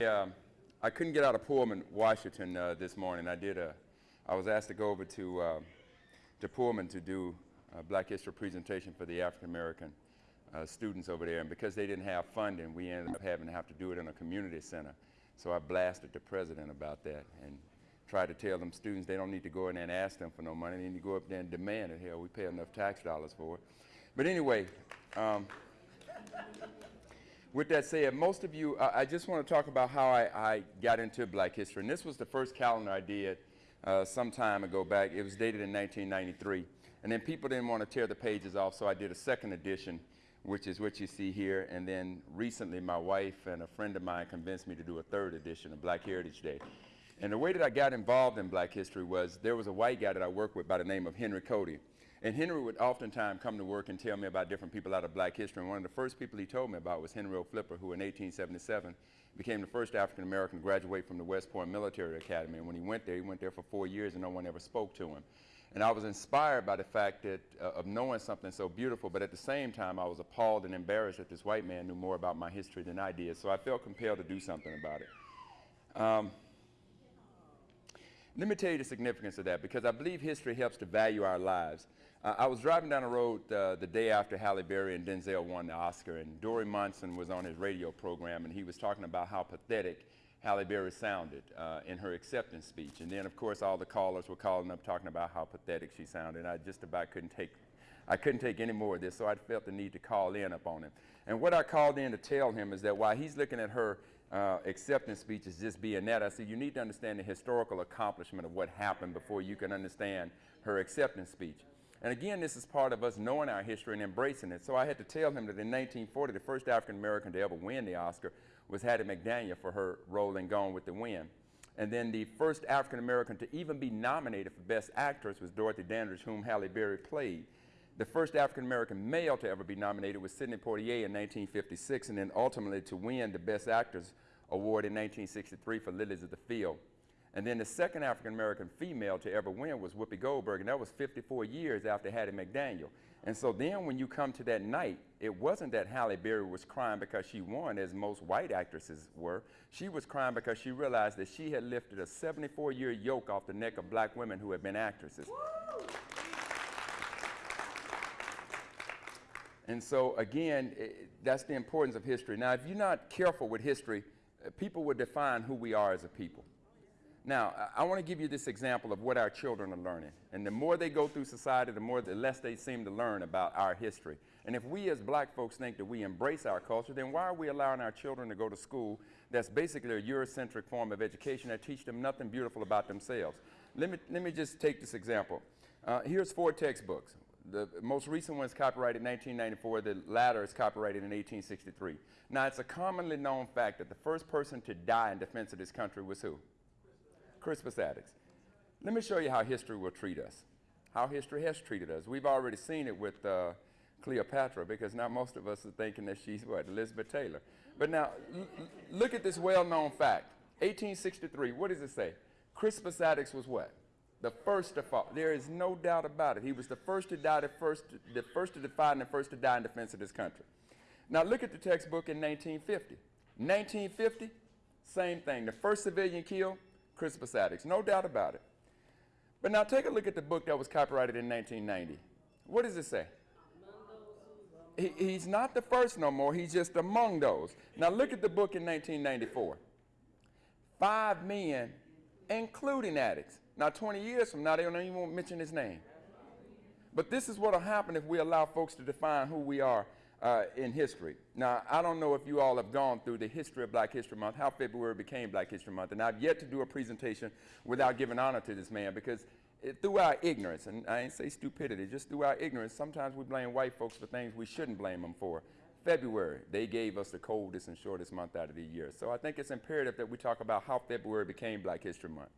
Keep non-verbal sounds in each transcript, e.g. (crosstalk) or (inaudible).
Yeah, I couldn't get out of Pullman, Washington uh, this morning. I did a, I was asked to go over to, uh, to Pullman to do a Black History presentation for the African American uh, students over there. And because they didn't have funding, we ended up having to have to do it in a community center. So I blasted the president about that and tried to tell them students they don't need to go in there and ask them for no money. They need to go up there and demand it. Hell, we pay enough tax dollars for it. But anyway, um, with that said, most of you, uh, I just want to talk about how I, I, got into black history. And this was the first calendar I did uh, some time ago back. It was dated in 1993. And then people didn't want to tear the pages off, so I did a second edition, which is what you see here. And then recently, my wife and a friend of mine convinced me to do a third edition of Black Heritage Day. And the way that I got involved in black history was there was a white guy that I worked with by the name of Henry Cody. And Henry would oftentimes come to work and tell me about different people out of black history. And one of the first people he told me about was Henry O. Flipper, who in 1877 became the first African American to graduate from the West Point Military Academy. And when he went there, he went there for four years and no one ever spoke to him. And I was inspired by the fact that, uh, of knowing something so beautiful, but at the same time, I was appalled and embarrassed that this white man knew more about my history than I did. So I felt compelled to do something about it. Um, let me tell you the significance of that, because I believe history helps to value our lives. Uh, I was driving down the road uh, the day after Halle Berry and Denzel won the Oscar, and Dori Monson was on his radio program, and he was talking about how pathetic Halle Berry sounded uh, in her acceptance speech. And then, of course, all the callers were calling up talking about how pathetic she sounded. I just about couldn't take, I couldn't take any more of this, so I felt the need to call in upon him. And what I called in to tell him is that while he's looking at her uh, acceptance speech as just being that, I said, you need to understand the historical accomplishment of what happened before you can understand her acceptance speech. And again, this is part of us knowing our history and embracing it. So I had to tell him that in 1940, the first African American to ever win the Oscar was Hattie McDaniel for her role in Gone with the Wind. And then the first African American to even be nominated for Best Actress was Dorothy Dandridge, whom Halle Berry played. The first African American male to ever be nominated was Sidney Poitier in 1956, and then ultimately to win the Best Actors Award in 1963 for Lilies of the Field. And then the second African American female to ever win was Whoopi Goldberg, and that was 54 years after Hattie McDaniel. And so then when you come to that night, it wasn't that Halle Berry was crying because she won, as most white actresses were. She was crying because she realized that she had lifted a 74-year yoke off the neck of black women who had been actresses. Woo! And so again, it, that's the importance of history. Now, if you're not careful with history, uh, people will define who we are as a people. Now, I, want to give you this example of what our children are learning. And the more they go through society, the more, the less they seem to learn about our history. And if we as black folks think that we embrace our culture, then why are we allowing our children to go to school that's basically a Eurocentric form of education that teach them nothing beautiful about themselves? Let me, let me just take this example. Uh, here's four textbooks. The most recent one is copyrighted in 1994. The latter is copyrighted in 1863. Now, it's a commonly known fact that the first person to die in defense of this country was who? Crispus Attucks. Let me show you how history will treat us, how history has treated us. We've already seen it with uh, Cleopatra because now most of us are thinking that she's what, Elizabeth Taylor. But now, look at this well-known fact. 1863, what does it say? Crispus Attucks was what? The first to fall. There is no doubt about it. He was the first to die, the first, the first to defy, and the first to die in defense of this country. Now look at the textbook in 1950. 1950, same thing. The first civilian killed, Crispus Attucks, no doubt about it. But now take a look at the book that was copyrighted in 1990. What does it say? He, he's not the first no more, he's just among those. Now look at the book in 1994. Five men, including Attucks. Now 20 years from now, they don't even mention his name. But this is what will happen if we allow folks to define who we are uh, in history. Now, I don't know if you all have gone through the history of Black History Month, how February became Black History Month, and I've yet to do a presentation without giving honor to this man because it, through our ignorance, and I ain't say stupidity, just through our ignorance, sometimes we blame white folks for things we shouldn't blame them for. February, they gave us the coldest and shortest month out of the year. So I think it's imperative that we talk about how February became Black History Month.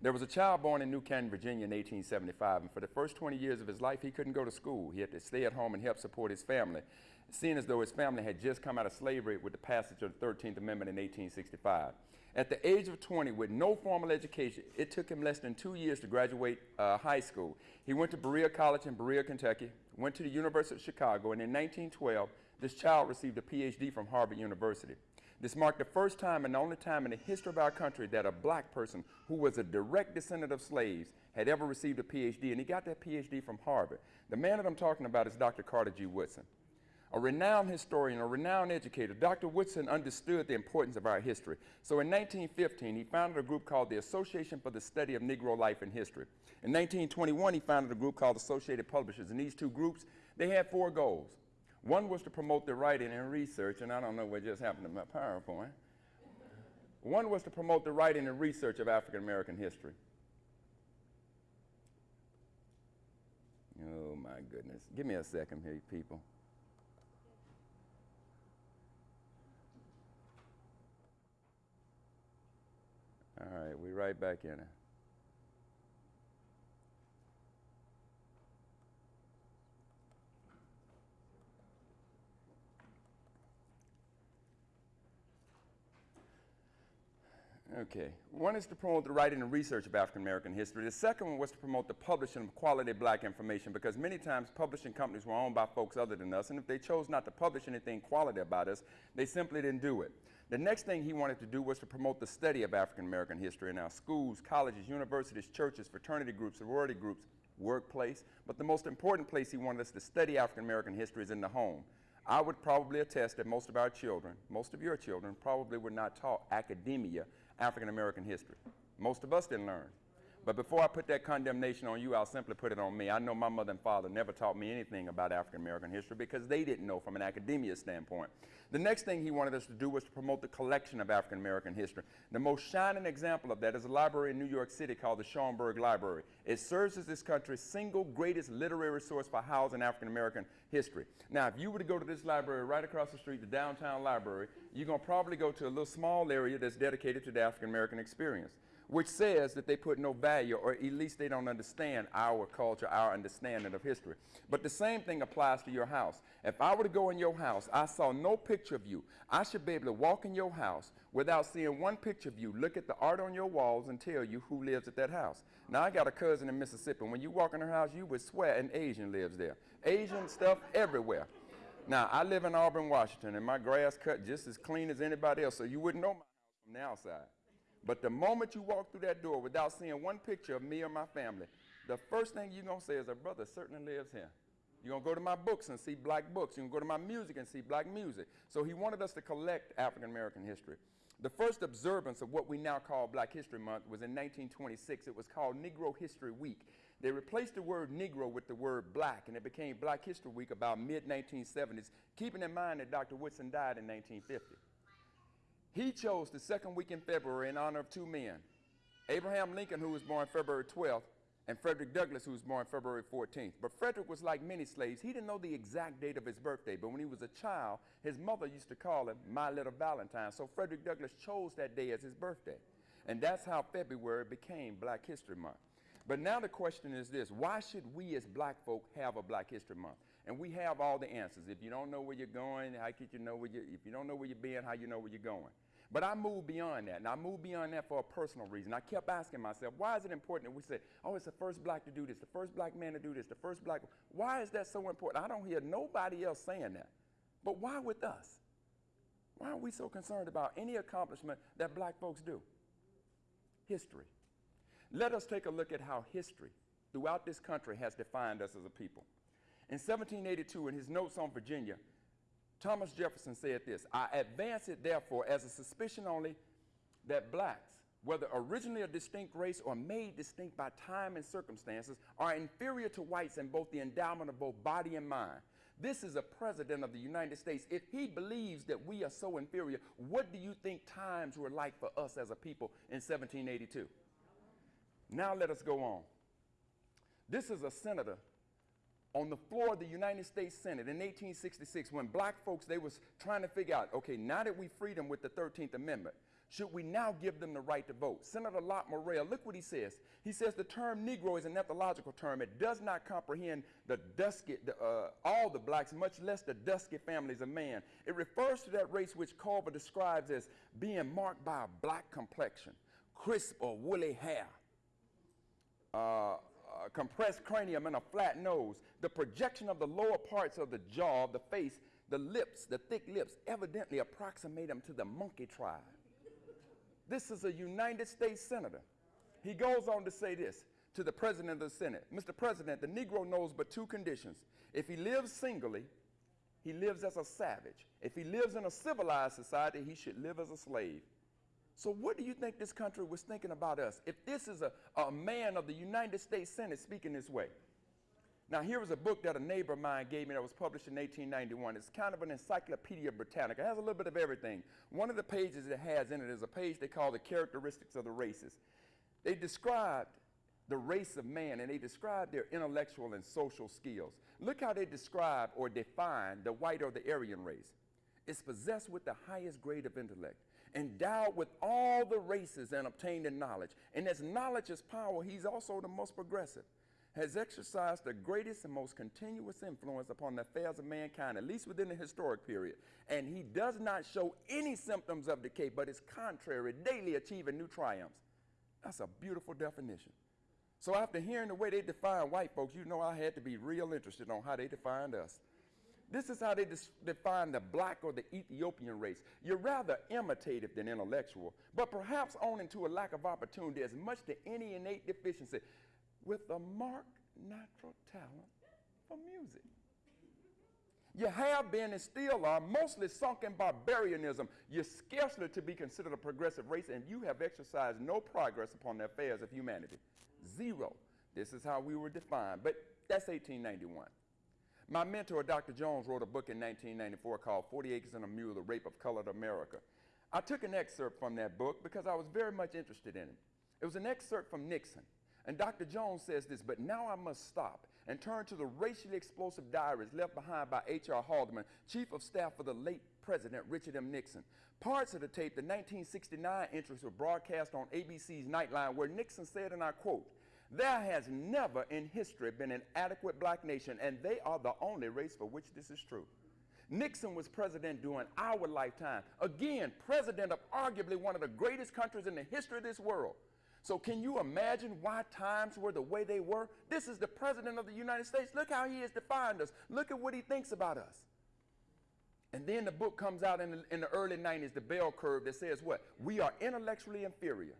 There was a child born in New Canton, Virginia in 1875, and for the first 20 years of his life, he couldn't go to school. He had to stay at home and help support his family seeing as though his family had just come out of slavery with the passage of the 13th Amendment in 1865. At the age of 20, with no formal education, it took him less than two years to graduate uh, high school. He went to Berea College in Berea, Kentucky, went to the University of Chicago, and in 1912, This child received a PhD from Harvard University. This marked the first time and the only time in the history of our country that a black person who was a direct descendant of slaves had ever received a PhD, and he got that PhD from Harvard. The man that I'm talking about is Dr. Carter G. Woodson. A renowned historian, a renowned educator, Dr. Woodson understood the importance of our history. So in 1915, he founded a group called the Association for the Study of Negro Life and History. In 1921, he founded a group called Associated Publishers, and these two groups, they had four goals. One was to promote the writing and research, and I don't know what just happened to my PowerPoint. One was to promote the writing and research of African American history. Oh my goodness. Give me a second here, people. All right, we right back in it. Okay. One is to promote the writing and research of African American history. The second one was to promote the publishing of quality black information because many times publishing companies were owned by folks other than us, and if they chose not to publish anything quality about us, they simply didn't do it. The next thing he wanted to do was to promote the study of African American history in our schools, colleges, universities, churches, fraternity groups, sorority groups, workplace. But the most important place he wanted us to study African American history is in the home. I would probably attest that most of our children, most of your children, probably were not taught academia African American history. Most of us didn't learn. But before I put that condemnation on you, I'll simply put it on me. I know my mother and father never taught me anything about African American history because they didn't know from an academia standpoint. The next thing he wanted us to do was to promote the collection of African American history. The most shining example of that is a library in New York City called the Schomburg Library. It serves as this country's single greatest literary source for housing African American history. Now, if you were to go to this library right across the street, the downtown library, you're going to probably go to a little small area that's dedicated to the African American experience which says that they put no value, or at least they don't understand our culture, our understanding of history. But the same thing applies to your house. If I were to go in your house, I saw no picture of you, I should be able to walk in your house without seeing one picture of you, look at the art on your walls, and tell you who lives at that house. Now, I got a cousin in Mississippi. and When you walk in her house, you would swear an Asian lives there. Asian stuff everywhere. Now, I live in Auburn, Washington, and my grass cut just as clean as anybody else, so you wouldn't know my house from the outside. But the moment you walk through that door without seeing one picture of me or my family, the first thing you're going to say is, a brother certainly lives here. You're going to go to my books and see black books. You're going to go to my music and see black music. So he wanted us to collect African American history. The first observance of what we now call Black History Month was in 1926. It was called Negro History Week. They replaced the word Negro with the word black, and it became Black History Week about mid 1970s, keeping in mind that Dr. Woodson died in 1950. He chose the second week in February in honor of two men Abraham Lincoln, who was born February 12th, and Frederick Douglass, who was born February 14th. But Frederick was like many slaves. He didn't know the exact date of his birthday, but when he was a child, his mother used to call him My Little Valentine. So Frederick Douglass chose that day as his birthday. And that's how February became Black History Month. But now the question is this why should we as black folk have a Black History Month? And we have all the answers. If you don't know where you're going, how could you know where you if you don't know where you're being, how you know where you're going? But I moved beyond that. And I moved beyond that for a personal reason. I kept asking myself, why is it important that we say, oh, it's the first black to do this, the first black man to do this, the first black. Why is that so important? I don't hear nobody else saying that. But why with us? Why are we so concerned about any accomplishment that black folks do? History. Let us take a look at how history throughout this country has defined us as a people. In 1782, in his notes on Virginia, Thomas Jefferson said this I advance it, therefore, as a suspicion only that blacks, whether originally a distinct race or made distinct by time and circumstances, are inferior to whites in both the endowment of both body and mind. This is a president of the United States. If he believes that we are so inferior, what do you think times were like for us as a people in 1782? Now let us go on. This is a senator on the floor of the United States Senate in 1866 when black folks, they was trying to figure out, okay, now that we freed them with the 13th Amendment, should we now give them the right to vote? Senator Lot Morrill, look what he says. He says the term Negro is an ethnological term. It does not comprehend the dusky, the, uh, all the blacks, much less the dusky families of man. It refers to that race which Cuvier describes as being marked by a black complexion, crisp or woolly hair, uh, Uh, compressed cranium and a flat nose, the projection of the lower parts of the jaw the face The lips, the thick lips, evidently approximate him to the monkey tribe. This is a United States senator. He goes on to say this to the president of the Senate Mr. President, the Negro knows but two conditions. If he lives singly, he lives as a savage. If he lives in a civilized society, he should live as a slave. So, what do you think this country was thinking about us if this is a, a man of the United States Senate speaking this way? Now, here was a book that a neighbor of mine gave me that was published in 1891. It's kind of an Encyclopedia Britannica. It has a little bit of everything. One of the pages it has in it is a page they call the characteristics of the races. They described the race of man and they described their intellectual and social skills. Look how they describe or define the white or the Aryan race. It's possessed with the highest grade of intellect, endowed with all the races and obtained in knowledge. And as knowledge is power, he's also the most progressive has exercised the greatest and most continuous influence upon the affairs of mankind, at least within the historic period. And he does not show any symptoms of decay, but is contrary, daily achieving new triumphs. That's a beautiful definition. So after hearing the way they define white folks, you know I had to be real interested on how they defined us. This is how they define the black or the Ethiopian race. You're rather imitative than intellectual, but perhaps owing to a lack of opportunity as much to any innate deficiency with a marked natural talent for music. You have been and still are mostly sunk in barbarianism. You're scarcely to be considered a progressive race, and you have exercised no progress upon the affairs of humanity. Zero. This is how we were defined. But that's 1891. My mentor, Dr. Jones, wrote a book in 1994 called 40 Acres and a Mule The Rape of Colored America. I took an excerpt from that book because I was very much interested in it. It was an excerpt from Nixon. And Dr. Jones says this, but now I must stop and turn to the racially explosive diaries left behind by H.R. Haldeman, Chief of Staff for the late President Richard M. Nixon. Parts of the tape, the 1969 entries, were broadcast on ABC's Nightline, where Nixon said, and I quote, there has never in history been an adequate black nation, and they are the only race for which this is true. Nixon was president during our lifetime. Again, president of arguably one of the greatest countries in the history of this world. So can you imagine why times were the way they were? This is the president of the United States. Look how he has defined us. Look at what he thinks about us. And then the book comes out in the, in the early 90s, the bell curve that says what? We are intellectually inferior.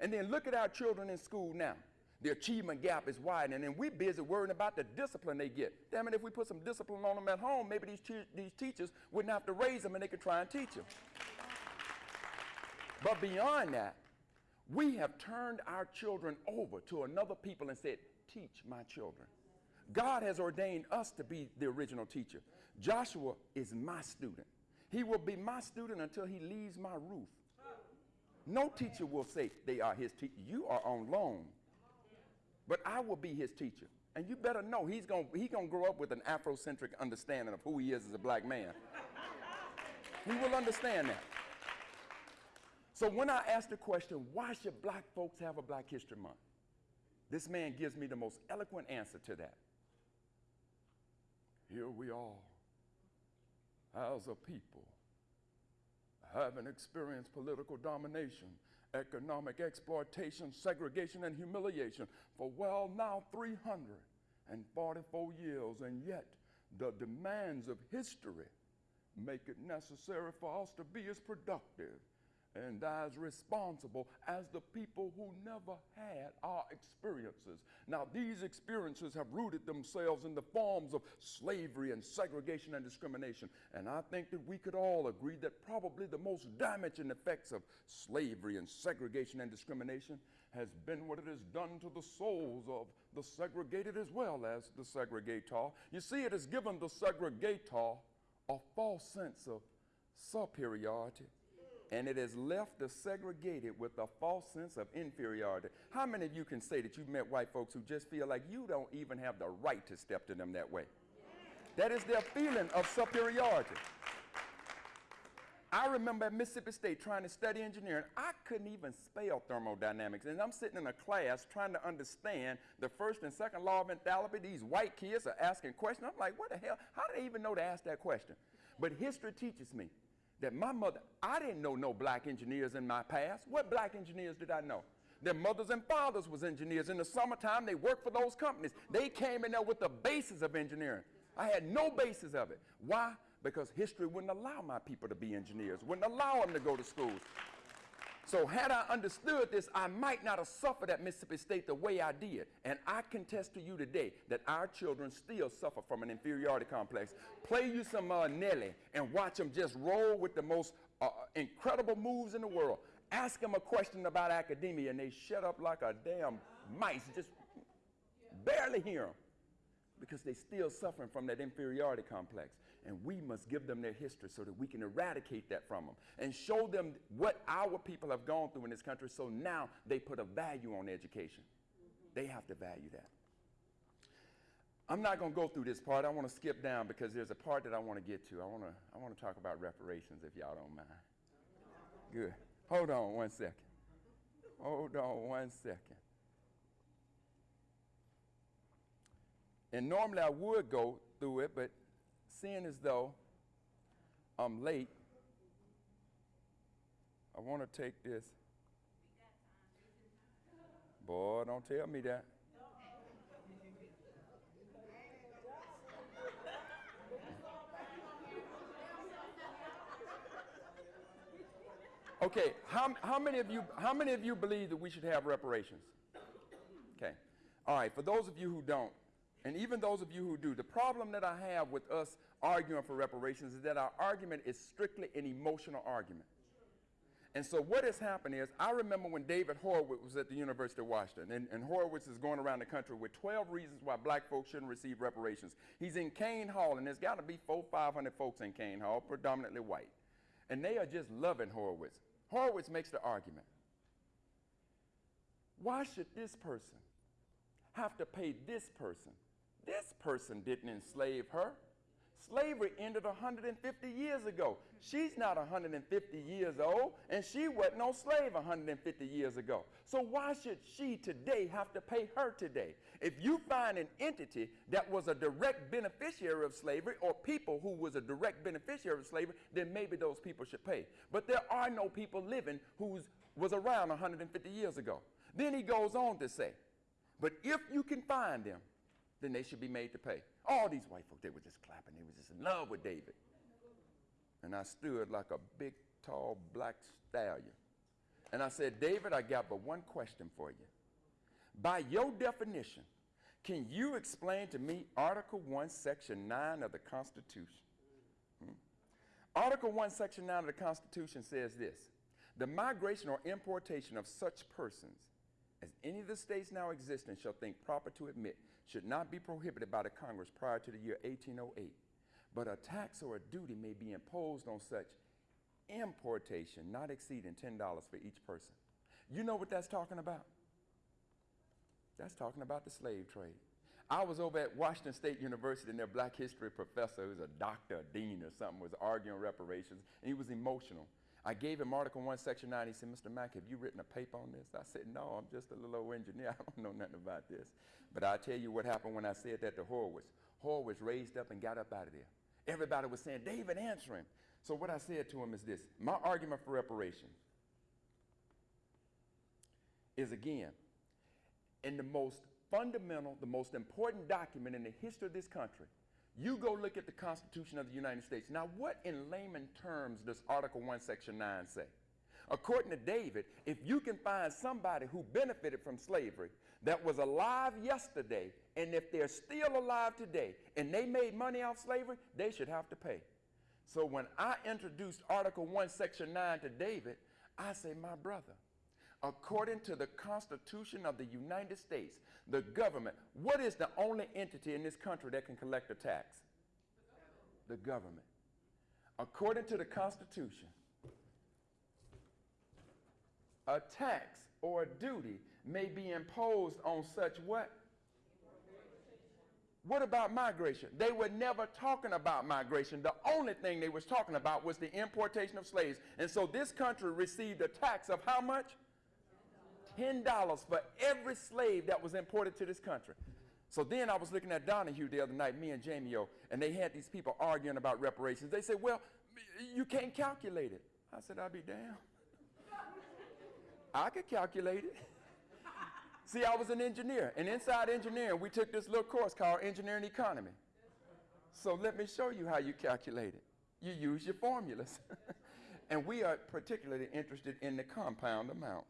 And then look at our children in school now. The achievement gap is widening, and we're busy worrying about the discipline they get. Damn it, if we put some discipline on them at home, maybe these, these teachers wouldn't have to raise them and they could try and teach them. But beyond that, we have turned our children over to another people and said, Teach my children. God has ordained us to be the original teacher. Joshua is my student. He will be my student until he leaves my roof. No teacher will say they are his teacher. You are on loan. But I will be his teacher. And you better know he's going he's gonna grow up with an Afrocentric understanding of who he is as a black man. he will understand that. So when I ask the question, why should black folks have a Black History Month? This man gives me the most eloquent answer to that. Here we are, as a people, having experienced political domination, economic exploitation, segregation, and humiliation for well now 344 years, and yet the demands of history make it necessary for us to be as productive and as responsible as the people who never had our experiences. Now, these experiences have rooted themselves in the forms of slavery and segregation and discrimination. And I think that we could all agree that probably the most damaging effects of slavery and segregation and discrimination has been what it has done to the souls of the segregated as well as the segregator. You see, it has given the segregator a false sense of superiority and it has left the segregated with a false sense of inferiority. How many of you can say that you've met white folks who just feel like you don't even have the right to step to them that way? That is their feeling of superiority. I remember at Mississippi State trying to study engineering. I couldn't even spell thermodynamics. And I'm sitting in a class trying to understand the first and second law of enthalpy. These white kids are asking questions. I'm like, what the hell? How do they even know to ask that question? But history teaches me that my mother, I didn't know no black engineers in my past. What black engineers did I know? Their mothers and fathers was engineers. In the summertime, they worked for those companies. They came in there with the basis of engineering. I had no basis of it. Why? because history wouldn't allow my people to be engineers, wouldn't allow them to go to schools. So had I understood this, I might not have suffered at Mississippi State the way I did. And I contest to you today that our children still suffer from an inferiority complex. Play you some uh, Nelly and watch them just roll with the most uh, incredible moves in the world. Ask them a question about academia and they shut up like a damn mice, just barely hear them because they're still suffering from that inferiority complex. And we must give them their history so that we can eradicate that from them and show them what our people have gone through in this country so now they put a value on education. They have to value that. I'm not going to go through this part. I want to skip down because there's a part that I want to get to. I want to, I want to talk about reparations if y'all don't mind. Good. Hold on one second. Hold on one second. And normally I would go through it, but seeing as though I'm late, I want to take this. Boy, don't tell me that. Okay, how, how, many of you, how many of you believe that we should have reparations? Okay. All right, for those of you who don't, and even those of you who do, the problem that I have with us arguing for reparations is that our argument is strictly an emotional argument. And so what has happened is, I remember when David Horowitz was at the University of Washington, and, and, Horowitz is going around the country with 12 reasons why black folks shouldn't receive reparations. He's in Kane Hall, and there's got to be four, 500 folks in Kane Hall, predominantly white. And they are just loving Horowitz. Horowitz makes the argument. Why should this person have to pay this person this person didn't enslave her. Slavery ended 150 years ago. She's not 150 years old, and she wasn't no slave 150 years ago. So why should she today have to pay her today? If you find an entity that was a direct beneficiary of slavery or people who was a direct beneficiary of slavery, then maybe those people should pay. But there are no people living who was around 150 years ago. Then he goes on to say, but if you can find them, then they should be made to pay. All these white folk, they were just clapping. They were just in love with David. And I stood like a big, tall, black stallion. And I said, David, I got but one question for you. By your definition, can you explain to me Article 1, Section 9 of the Constitution? Hmm? Article 1, Section 9 of the Constitution says this The migration or importation of such persons as any of the states now existing shall think proper to admit should not be prohibited by the Congress prior to the year 1808, but a tax or a duty may be imposed on such importation not exceeding $10 for each person. You know what that's talking about? That's talking about the slave trade. I was over at Washington State University and their black history professor, who's a doctor, a dean or something, was arguing reparations, and he was emotional. I gave him Article 1, Section 9. He said, Mr. Mack, have you written a paper on this? I said, no, I'm just a little old engineer. (laughs) I don't know nothing about this. But I'll tell you what happened when I said that to Horowitz. Horowitz raised up and got up out of there. Everybody was saying, David, answer him. So what I said to him is this. My argument for reparation is, again, in the most fundamental, the most important document in the history of this country, you go look at the Constitution of the United States. Now, what in layman terms does Article 1, Section 9 say? According to David, if you can find somebody who benefited from slavery that was alive yesterday, and if they're still alive today and they made money off slavery, they should have to pay. So when I introduced Article 1, Section 9 to David, I say, my brother, according to the Constitution of the United States, the government, what is the only entity in this country that can collect a tax? The government. According to the Constitution, a tax or a duty may be imposed on such what? What about migration? They were never talking about migration. The only thing they was talking about was the importation of slaves. And so this country received a tax of how much? $10 for every slave that was imported to this country. So then I was looking at Donahue the other night, me and Jamie O, and they had these people arguing about reparations. They said, well, you can't calculate it. I said, I'll be damned. I could calculate it. See, I was an engineer, and inside engineering, we took this little course called Engineering Economy. So let me show you how you calculate it. you use your formulas. (laughs) and we are particularly interested in the compound amount.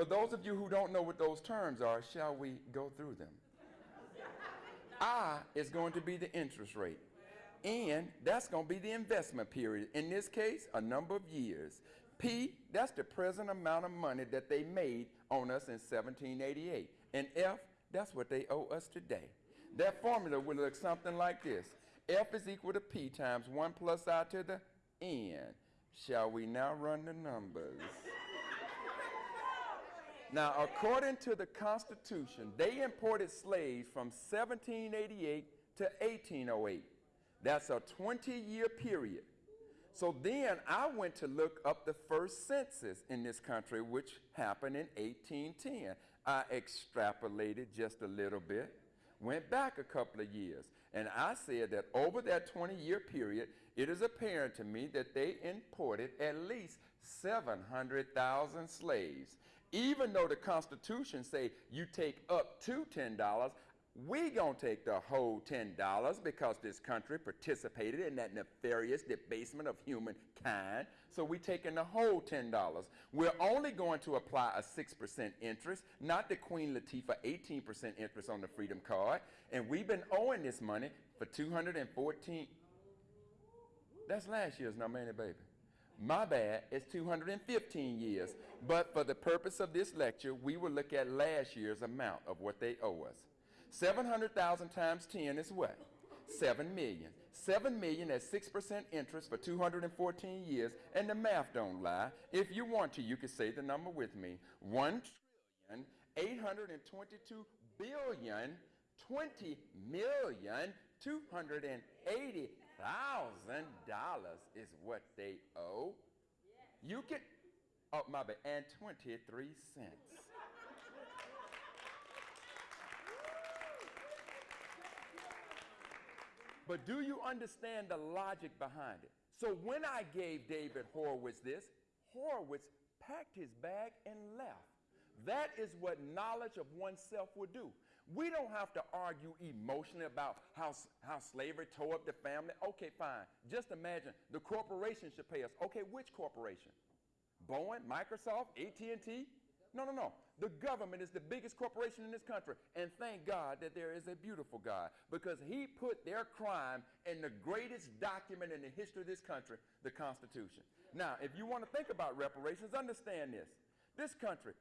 For those of you who don't know what those terms are, shall we go through them? I is going to be the interest rate. And that's going to be the investment period. In this case, a number of years. P, that's the present amount of money that they made on us in 1788. And F, that's what they owe us today. That formula will look something like this. F is equal to P times 1 plus I to the N. Shall we now run the numbers? Now, according to the Constitution, they imported slaves from 1788 to 1808. That's a 20 year period. So then I went to look up the first census in this country, which happened in 1810. I extrapolated just a little bit, went back a couple of years, and I said that over that 20 year period, it is apparent to me that they imported at least 700,000 slaves. Even though the Constitution say you take up to $10, we gonna take the whole ten dollars because this country participated in that nefarious debasement of humankind. So we taking the whole ten dollars. We're only going to apply a six percent interest, not the Queen Latifah 18 percent interest on the Freedom Card. And we've been owing this money for 214. That's last year's number, ain't it, baby? My bad, it's 215 years. But for the purpose of this lecture, we will look at last year's amount of what they owe us. 700,000 times 10 is what? 7 million. 7 million at 6% interest for 214 years, and the math don't lie. If you want to, you can say the number with me. 1 trillion, 822 billion, 20 million, 280 thousand dollars is what they owe. You can, oh my bad, and 23 cents. But do you understand the logic behind it? So when I gave David Horowitz this, Horowitz packed his bag and left. That is what knowledge of oneself would do. We don't have to argue emotionally about how, how slavery tore up the family. Okay, fine. Just imagine the corporation should pay us. Okay, which corporation? Boeing, Microsoft, AT&T? No, no, no. The government is the biggest corporation in this country. And thank God that there is a beautiful God because he put their crime in the greatest document in the history of this country, the Constitution. Now, if you want to think about reparations, understand this. This country,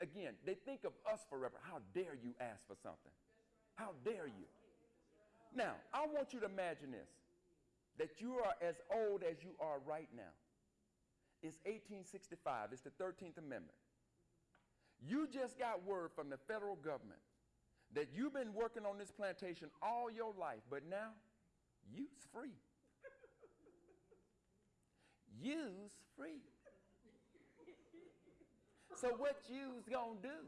again, they think of us forever. How dare you ask for something? How dare you? Now, I want you to imagine this that you are as old as you are right now. It's 1865, it's the 13th Amendment. You just got word from the federal government that you've been working on this plantation all your life, but now you's free. you's free. So what you's gonna do?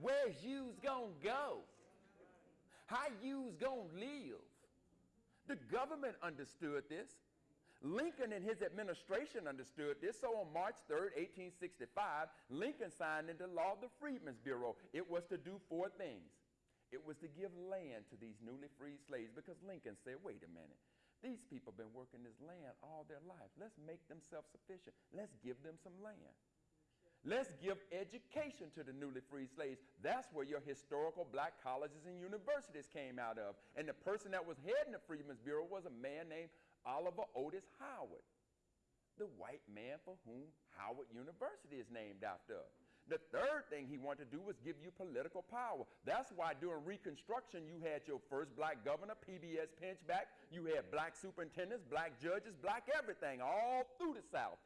Where's you's gonna go? How you's gonna live? The government understood this. Lincoln and his administration understood this. So on March 3rd, 1865, Lincoln signed into law the Freedmen's Bureau. It was to do four things. It was to give land to these newly freed slaves because Lincoln said, wait a minute. These people have been working this land all their life. Let's make them self sufficient. Let's give them some land. Let's give education to the newly freed slaves. That's where your historical black colleges and universities came out of. And the person that was heading the Freedmen's Bureau was a man named Oliver Otis Howard, the white man for whom Howard University is named after. The third thing he wanted to do was give you political power. That's why during Reconstruction, you had your first black governor, PBS Pinchback. You had black superintendents, black judges, black everything, all through the South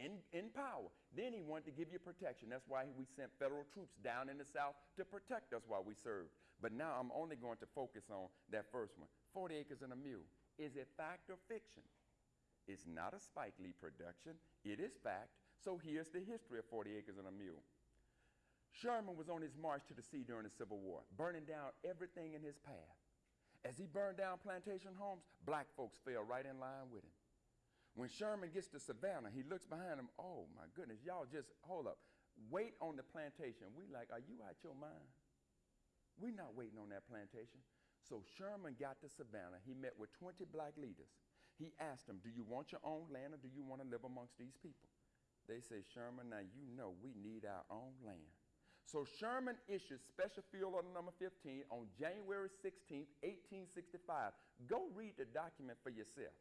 in, in power. Then he wanted to give you protection. That's why we sent federal troops down in the South to protect us while we served. But now I'm only going to focus on that first one 40 acres and a mule. Is it fact or fiction? It's not a Spike Lee production, it is fact. So here's the history of 40 acres and a mule. Sherman was on his march to the sea during the Civil War, burning down everything in his path. As he burned down plantation homes, black folks fell right in line with him. When Sherman gets to Savannah, he looks behind him. Oh my goodness, y'all just hold up. Wait on the plantation. We like, are you out your mind? We're not waiting on that plantation. So Sherman got to Savannah. He met with 20 black leaders. He asked them, Do you want your own land or do you want to live amongst these people? They said, Sherman, now you know we need our own land. So Sherman issued Special Field Order number 15 on January 16, 1865. Go read the document for yourself.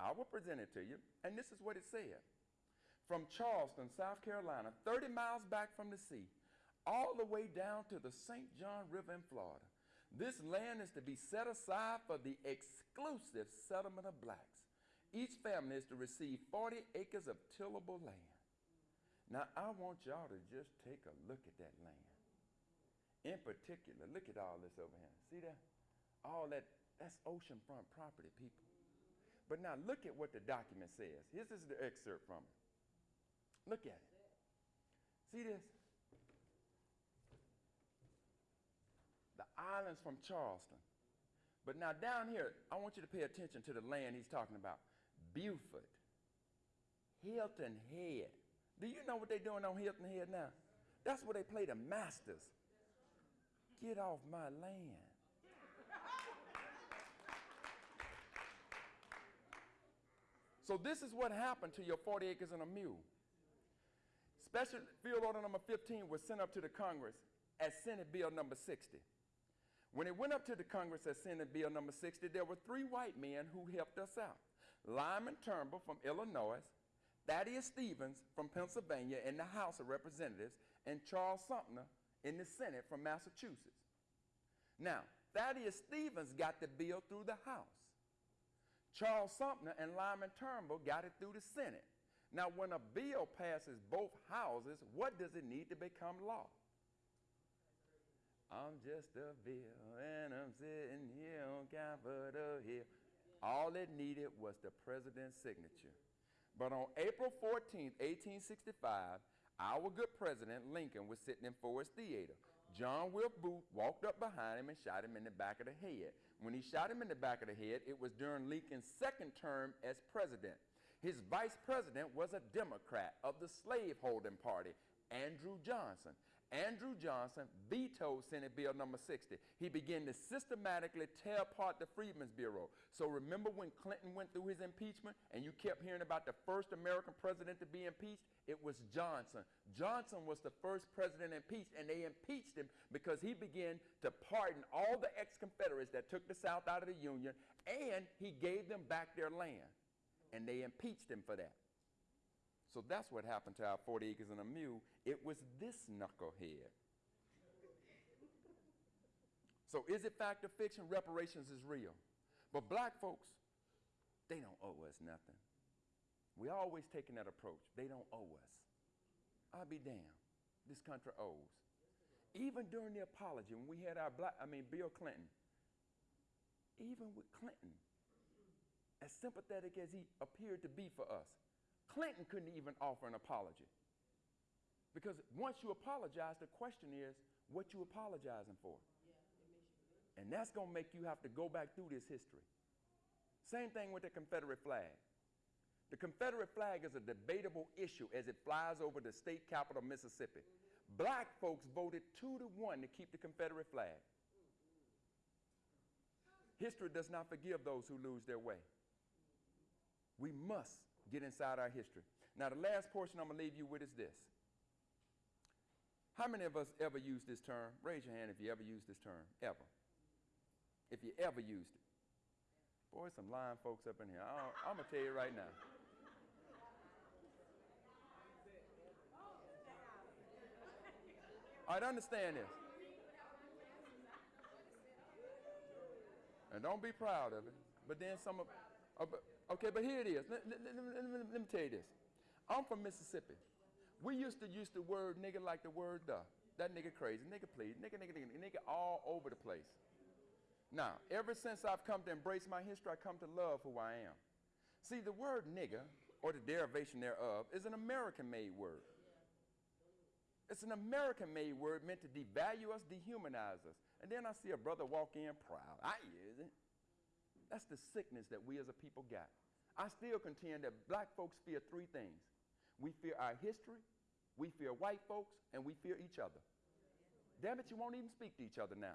I will present it to you, and this is what it said. From Charleston, South Carolina, 30 miles back from the sea, all the way down to the St. John River in Florida, this land is to be set aside for the exclusive settlement of blacks. Each family is to receive 40 acres of tillable land. Now, I want y'all to just take a look at that land. In particular, look at all this over here. See that? All that, that's oceanfront property, people. But now look at what the document says. Here's this is the excerpt from it. Look at it. See this? The islands from Charleston. But now down here, I want you to pay attention to the land he's talking about. Beaufort, Hilton Head. Do you know what they're doing on Hilton Head now? That's where they play the Masters. Get off my land. So this is what happened to your 40 acres and a mule. Special Field Order number 15 was sent up to the Congress as Senate Bill number 60. When it went up to the Congress as Senate Bill number 60, there were three white men who helped us out. Lyman Trumbull from Illinois, Thaddeus Stevens from Pennsylvania in the House of Representatives, and Charles Sumner in the Senate from Massachusetts. Now, Thaddeus Stevens got the bill through the House. Charles Sumner and Lyman Trumbull got it through the Senate. Now, when a bill passes both houses, what does it need to become law? I'm just a bill and I'm sitting here on Capitol Hill. All it needed was the president's signature. But on April 14, 1865, our good president Lincoln was sitting in Ford's Theater. John Wilkes Booth walked up behind him and shot him in the back of the head. When he shot him in the back of the head, it was during Lincoln's second term as president. His vice president was a Democrat of the slaveholding party, Andrew Johnson. Andrew Johnson vetoed Senate Bill number 60. He began to systematically tear apart the Freedmen's Bureau. So remember when Clinton went through his impeachment and you kept hearing about the first American president to be impeached? It was Johnson. Johnson was the first president impeached, and they impeached him because he began to pardon all the ex-Confederates that took the South out of the Union, and he gave them back their land. And they impeached him for that. So that's what happened to our 40 acres and a mule. It was this knucklehead. So is it fact or fiction? Reparations is real. But black folks, they don't owe us nothing. We always taking that approach. They don't owe us. I'll be damned. This country owes. Even during the apology, when we had our black, I mean, Bill Clinton, even with Clinton, as sympathetic as he appeared to be for us, Clinton couldn't even offer an apology. Because once you apologize, the question is what you apologizing for. and that's going to make you have to go back through this history. Same thing with the Confederate flag. The Confederate flag is a debatable issue as it flies over the state capital, Mississippi. Black folks voted two to one to keep the Confederate flag. History does not forgive those who lose their way. We must get inside our history. Now, the last portion I'm going to leave you with is this. How many of us ever used this term? Raise your hand if you ever used this term, ever. If you ever used it. Boy, some lying folks up in here. I'm going to tell you right now. All right, understand this. And don't be proud of it. But then some of, okay, but here it is. Let, let, let, let, me tell you this. I'm from Mississippi. We used to use the word nigga like the word the. That nigga crazy, nigga please, nigga, nigga, nigga, nigga all over the place. Now, ever since I've come to embrace my history, I come to love who I am. See, the word nigga, or the derivation thereof, is an American made word. It's an American made word meant to devalue us, dehumanize us. And then I see a brother walk in proud. I it. That's the sickness that we as a people got. I still contend that black folks fear three things we fear our history, we fear white folks, and we fear each other. Damn it, you won't even speak to each other now.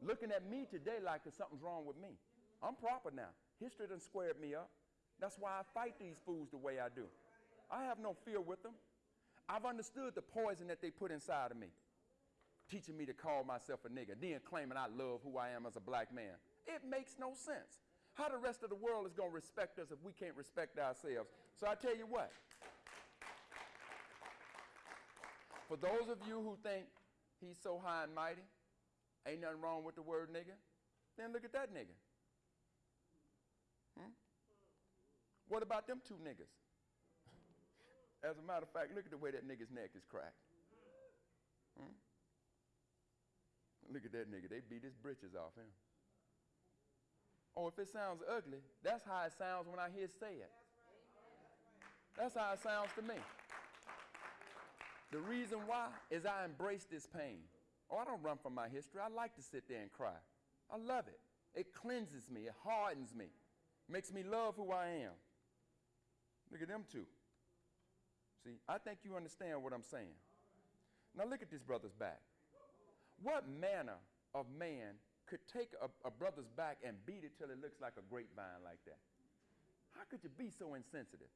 Looking at me today like something's wrong with me. I'm proper now. History done squared me up. That's why I fight these fools the way I do. I have no fear with them. I've understood the poison that they put inside of me, teaching me to call myself a nigger, then claiming I love who I am as a black man. It makes no sense. How the rest of the world is going to respect us if we can't respect ourselves? So I tell you what. For those of you who think he's so high and mighty, ain't nothing wrong with the word nigger, then look at that nigger. Hmm? What about them two niggas? As a matter of fact, look at the way that nigga's neck is cracked. Hmm? Look at that nigga. They beat his britches off him. Oh, if it sounds ugly, that's how it sounds when I hear say it. That's how it sounds to me. The reason why is I embrace this pain. Oh, I don't run from my history. I like to sit there and cry. I love it. It cleanses me, it hardens me, makes me love who I am. Look at them two. See, I think you understand what I'm saying. Now look at this brother's back. What manner of man could take a, a, brother's back and beat it till it looks like a grapevine like that? How could you be so insensitive?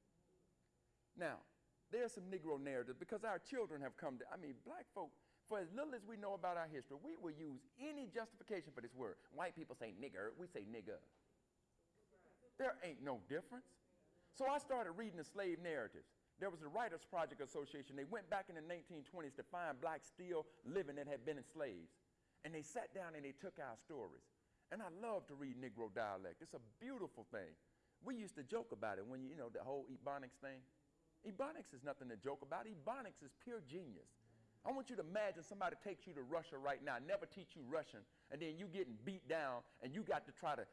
Now, there's some Negro narratives because our children have come to, I mean, black folk, for as little as we know about our history, we will use any justification for this word. White people say nigger, we say nigger. There ain't no difference. So I started reading the slave narratives. There was a Writers Project Association. They went back in the 1920s to find blacks still living that had been enslaved. And they sat down and they took our stories. And I love to read Negro dialect. It's a beautiful thing. We used to joke about it when you, you know, the whole Ebonics thing. Ebonics is nothing to joke about. Ebonics is pure genius. I want you to imagine somebody takes you to Russia right now, never teach you Russian, and then you getting beat down, and you got to try to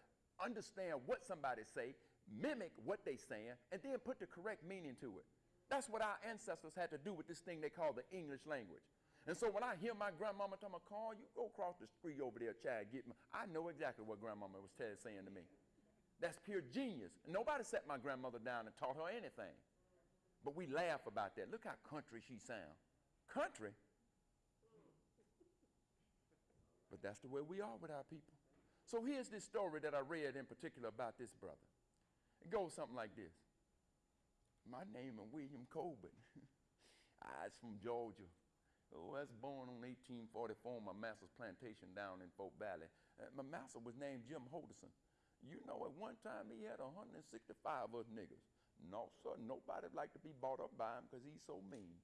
understand what somebody say, mimic what they saying, and then put the correct meaning to it. That's what our ancestors had to do with this thing they call the English language. And so when I hear my grandmama tell me, Carl, you go across the street over there, child, get me, I know exactly what grandmama was saying to me. That's pure genius. Nobody set my grandmother down and taught her anything. But we laugh about that. Look how country she sound. Country? But that's the way we are with our people. So here's this story that I read in particular about this brother. It goes something like this. My name is William Colbert. (laughs) I was from Georgia. Oh, I was born on 1844 on my master's plantation down in Fort Valley. Uh, my master was named Jim Holderson. You know, at one time he had 165 of us niggas. No, sir, nobody liked to be bought up by him because he's so mean.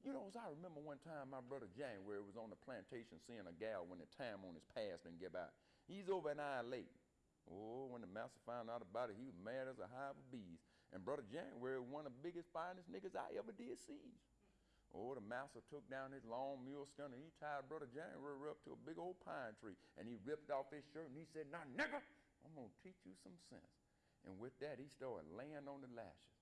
You know, as I remember one time my brother January was on the plantation seeing a gal when the time on his past didn't give out. He's over an hour late. Oh, when the master found out about it, he was mad as a hive of bees. And brother January one of the biggest, finest niggas I ever did see. Oh, the master took down his long mule skin and he tied brother January up to a big old pine tree. And he ripped off his shirt and he said, now nigga, I'm gonna teach you some sense. And with that, he started laying on the lashes.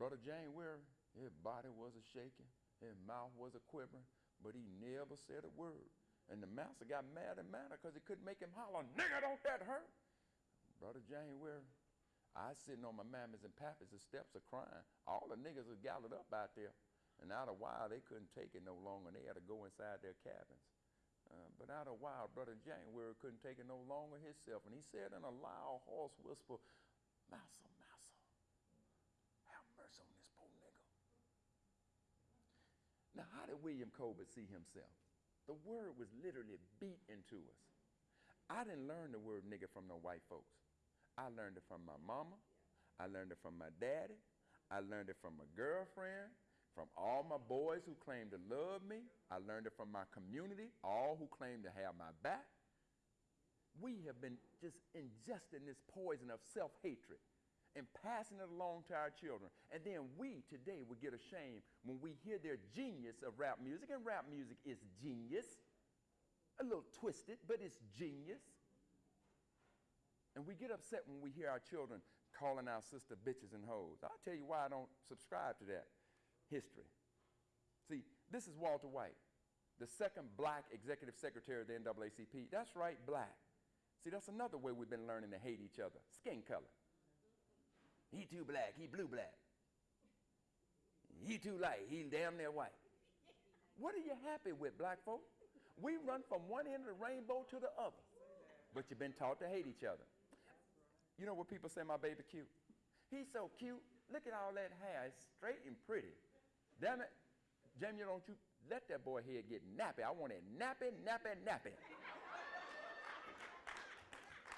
Brother January, his body was a shaking, his mouth was a quivering, but he never said a word. And the master got mad and mad because he couldn't make him holler, nigga, don't that hurt? Brother January, I sitting on my mammies and pappies, the steps are crying. All the niggas was gathered up out there. And out a while, they couldn't take it no longer, and they had to go inside their cabins. Uh, but out a while, Brother January couldn't take it no longer himself, and he said in a loud, hoarse whisper, Massa, massa, have mercy on this poor nigga. Now, how did William Colbert see himself? The word was literally beat into us. I didn't learn the word nigga from no white folks. I learned it from my mama. I learned it from my daddy. I learned it from my girlfriend, from all my boys who claim to love me. I learned it from my community, all who claim to have my back we have been just ingesting this poison of self hatred and passing it along to our children. And then we today would get ashamed when we hear their genius of rap music, and rap music is genius. A little twisted, but it's genius. And we get upset when we hear our children calling our sister bitches and hoes. I'll tell you why I don't subscribe to that history. See, this is Walter White, the second black executive secretary of the NAACP. That's right, black. See, that's another way we've been learning to hate each other skin color. He too black, he blue black. He too light, he damn near white. What are you happy with, black folk? We run from one end of the rainbow to the other, but you've been taught to hate each other. You know what people say my baby cute? He's so cute. Look at all that hair. It's straight and pretty. Damn it. Jamie, don't you let that boy head get nappy. I want it nappy, nappy, nappy.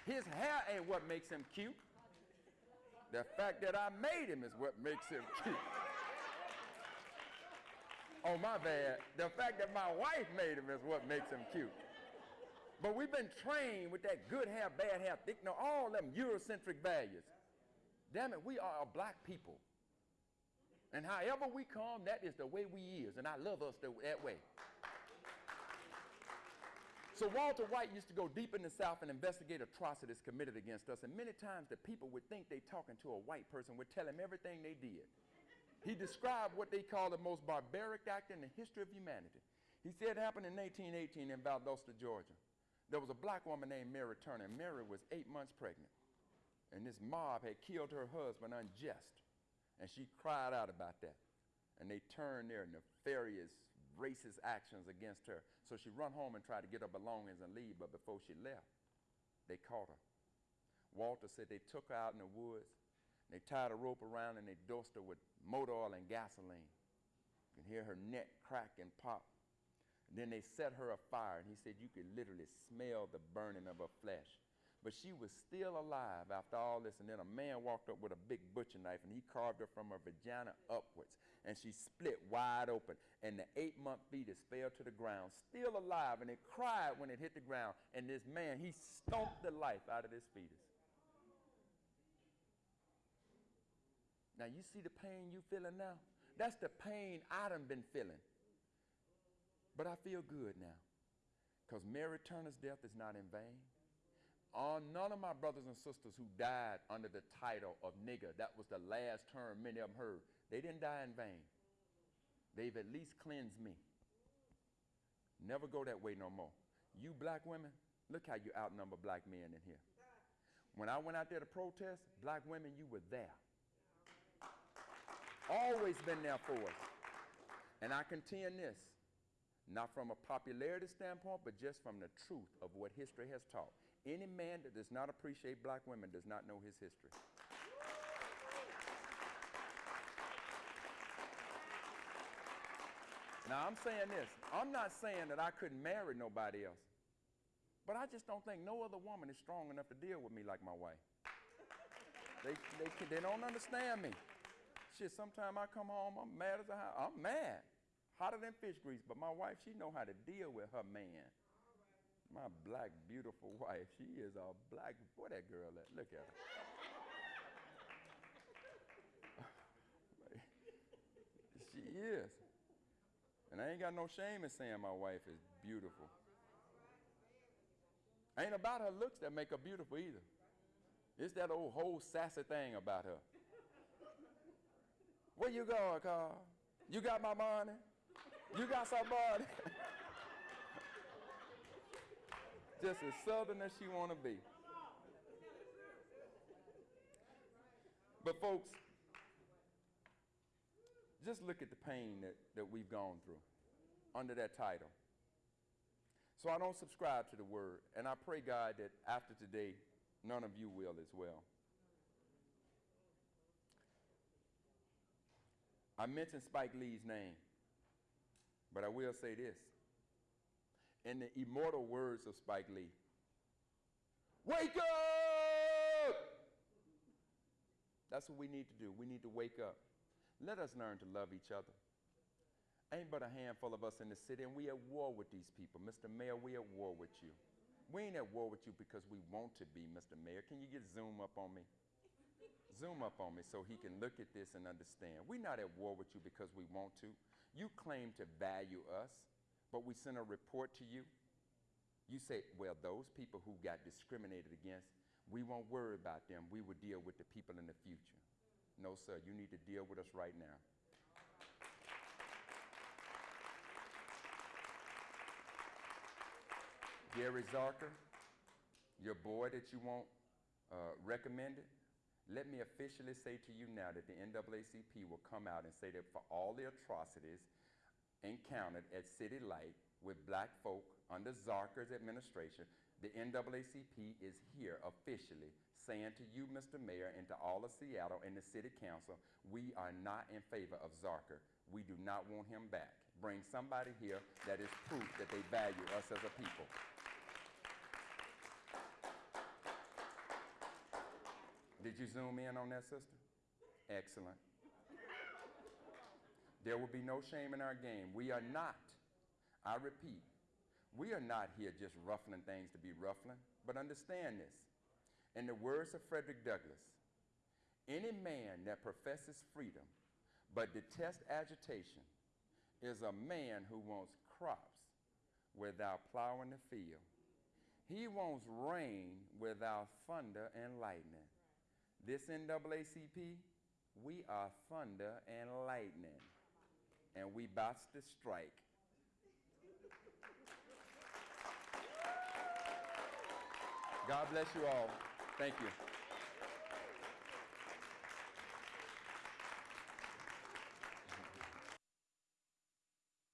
His hair ain't what makes him cute. The fact that I made him is what makes him (laughs) cute. oh, my bad. The fact that my wife made him is what makes him cute. But we've been trained with that good hair, bad hair, thick, no, all them Eurocentric values. Damn it, we are a black people. And however we come, that is the way we is. And I love us that way. So Walter White used to go deep in the South and investigate atrocities committed against us. And many times the people would think they talking to a white person would tell him everything they did. He described what they call the most barbaric act in the history of humanity. He said it happened in 1818 in Valdosta, Georgia. There was a black woman named Mary Turner, Mary was eight months pregnant. And this mob had killed her husband unjust. And she cried out about that. And they turned their nefarious, racist actions against her. So she run home and tried to get her belongings and leave, but before she left, they caught her. Walter said they took her out in the woods, they tied a rope around and they dosed her with motor oil and gasoline. You can hear her neck crack and pop. Then they set her afire, and he said you could literally smell the burning of her flesh. But she was still alive after all this. And then a man walked up with a big butcher knife and he carved her from her vagina upwards. And she split wide open. And the eight month fetus fell to the ground, still alive. And it cried when it hit the ground. And this man, he stomped the life out of this fetus. Now, you see the pain you feeling now? That's the pain I done been feeling. But I feel good now. Because Mary Turner's death is not in vain on none of my brothers and sisters who died under the title of nigger, that was the last term many of them heard, they didn't die in vain. They've at least cleansed me. Never go that way no more. You black women, look how you outnumber black men in here. When I went out there to protest, black women, you were there. Always been there for us. And I contend this, not from a popularity standpoint, but just from the truth of what history has taught. Any man that does not appreciate black women does not know his history. Now, I'm saying this. I'm not saying that I couldn't marry nobody else. But I just don't think no other woman is strong enough to deal with me like my wife. They, they, they don't understand me. Shit, sometimes I come home, I'm mad as a house. I'm mad. Hotter than fish grease. But my wife, she know how to deal with her man. My black, beautiful (laughs) wife. She is a black, boy, that girl, look at her. (laughs) she is. And I ain't got no shame in saying my wife is beautiful. Ain't about her looks that make her beautiful either. It's that old whole sassy thing about her. Where you going, Carl? You got my money? You got some money? just as southern as she want to be. But folks, just look at the pain that, that we've gone through under that title. So I don't subscribe to the word, and I pray, God, that after today, none of you will as well. I mentioned Spike Lee's name, but I will say this in the immortal words of Spike Lee Wake up! That's what we need to do. We need to wake up. Let us learn to love each other. Ain't but a handful of us in the city, and we at war with these people. Mr. Mayor, we at war with you. We ain't at war with you because we want to be, Mr. Mayor. Can you get zoom up on me? Zoom up on me so he can look at this and understand. We're not at war with you because we want to. You claim to value us but we send a report to you, you say, well, those people who got discriminated against, we won't worry about them. We will deal with the people in the future. No, sir, you need to deal with us right now. Gary Zarker, your boy that you want uh, recommended, let me officially say to you now that the NAACP will come out and say that for all the atrocities encountered at City Light with black folk under Zarker's administration, The NAACP is here officially saying to you, Mr. Mayor, and to all of Seattle and the City Council, we are not in favor of Zarker. We do not want him back. Bring somebody here that is proof that they value us as a people. Did you zoom in on that, sister? Excellent. There will be no shame in our game. We are not, I repeat, we are not here just ruffling things to be ruffling, but understand this. In the words of Frederick Douglass, any man that professes freedom but detests agitation is a man who wants crops without plowing the field. He wants rain without thunder and lightning. This NAACP, we are thunder and lightning, and we about to strike. God bless you all. Thank you.